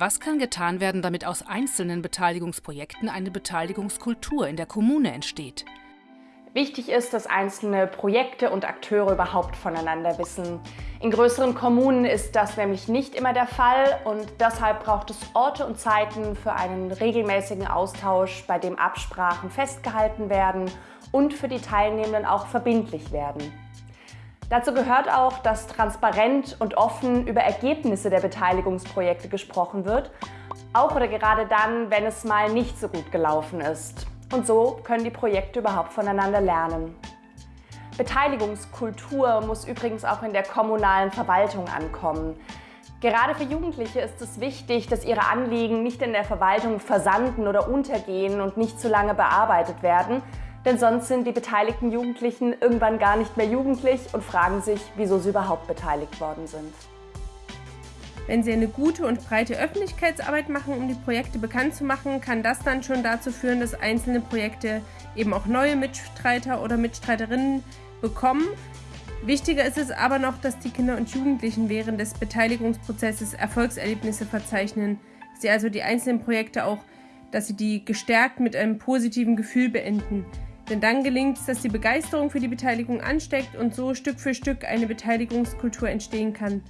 Was kann getan werden, damit aus einzelnen Beteiligungsprojekten eine Beteiligungskultur in der Kommune entsteht? Wichtig ist, dass einzelne Projekte und Akteure überhaupt voneinander wissen. In größeren Kommunen ist das nämlich nicht immer der Fall und deshalb braucht es Orte und Zeiten für einen regelmäßigen Austausch, bei dem Absprachen festgehalten werden und für die Teilnehmenden auch verbindlich werden. Dazu gehört auch, dass transparent und offen über Ergebnisse der Beteiligungsprojekte gesprochen wird, auch oder gerade dann, wenn es mal nicht so gut gelaufen ist. Und so können die Projekte überhaupt voneinander lernen. Beteiligungskultur muss übrigens auch in der kommunalen Verwaltung ankommen. Gerade für Jugendliche ist es wichtig, dass ihre Anliegen nicht in der Verwaltung versanden oder untergehen und nicht zu lange bearbeitet werden, denn sonst sind die beteiligten Jugendlichen irgendwann gar nicht mehr jugendlich und fragen sich, wieso sie überhaupt beteiligt worden sind. Wenn Sie eine gute und breite Öffentlichkeitsarbeit machen, um die Projekte bekannt zu machen, kann das dann schon dazu führen, dass einzelne Projekte eben auch neue Mitstreiter oder Mitstreiterinnen bekommen. Wichtiger ist es aber noch, dass die Kinder und Jugendlichen während des Beteiligungsprozesses Erfolgserlebnisse verzeichnen. Sie also die einzelnen Projekte auch, dass sie die gestärkt mit einem positiven Gefühl beenden. Denn dann gelingt es, dass die Begeisterung für die Beteiligung ansteckt und so Stück für Stück eine Beteiligungskultur entstehen kann.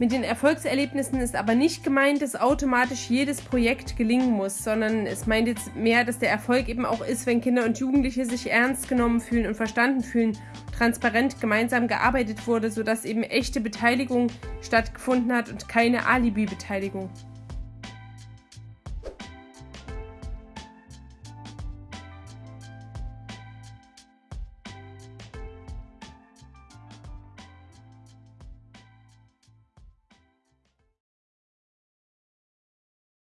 Mit den Erfolgserlebnissen ist aber nicht gemeint, dass automatisch jedes Projekt gelingen muss, sondern es meint jetzt mehr, dass der Erfolg eben auch ist, wenn Kinder und Jugendliche sich ernst genommen fühlen und verstanden fühlen, transparent gemeinsam gearbeitet wurde, sodass eben echte Beteiligung stattgefunden hat und keine Alibi-Beteiligung.